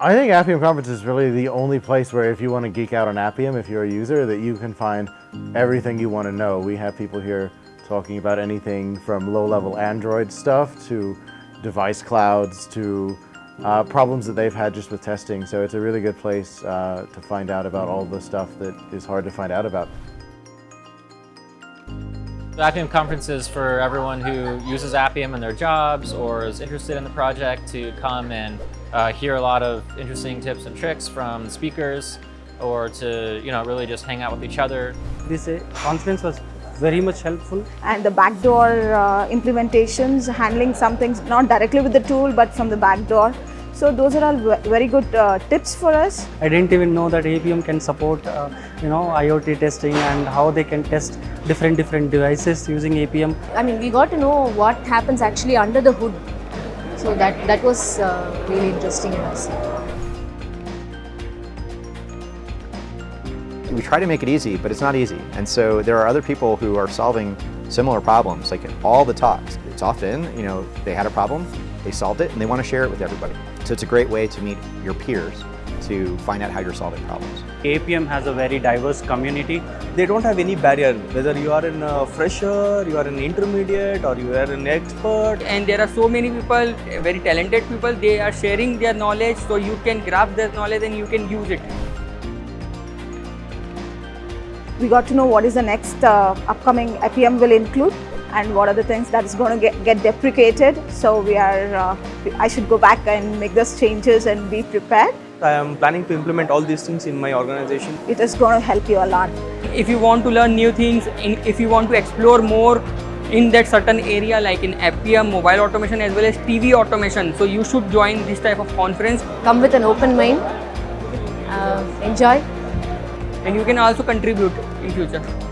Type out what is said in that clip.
I think Appium Conference is really the only place where if you want to geek out on Appium, if you're a user, that you can find everything you want to know. We have people here talking about anything from low-level Android stuff to device clouds to uh, problems that they've had just with testing. So it's a really good place uh, to find out about all the stuff that is hard to find out about. The Appium conference is for everyone who uses Appium in their jobs or is interested in the project to come and uh, hear a lot of interesting tips and tricks from the speakers or to you know really just hang out with each other. This uh, conference was very much helpful. And the backdoor uh, implementations, handling some things not directly with the tool but from the backdoor. So those are all very good uh, tips for us. I didn't even know that Appium can support, uh, you know, IoT testing and how they can test different different devices using Appium. I mean, we got to know what happens actually under the hood. So that that was uh, really interesting in us. We try to make it easy, but it's not easy. And so there are other people who are solving similar problems, like in all the talks. It's often, you know, they had a problem, they solved it, and they want to share it with everybody. So it's a great way to meet your peers to find out how you're solving problems. Appium has a very diverse community. They don't have any barrier, whether you are a fresher, you are an intermediate or you are an expert. And there are so many people, very talented people, they are sharing their knowledge so you can grab their knowledge and you can use it. We got to know what is the next uh, upcoming Appium will include and what are the things that is going to get, get deprecated. So we are, uh, I should go back and make those changes and be prepared. I am planning to implement all these things in my organization. It is going to help you a lot. If you want to learn new things, if you want to explore more in that certain area like in Appium, mobile automation as well as TV automation, so you should join this type of conference. Come with an open mind, uh, enjoy. And you can also contribute in future.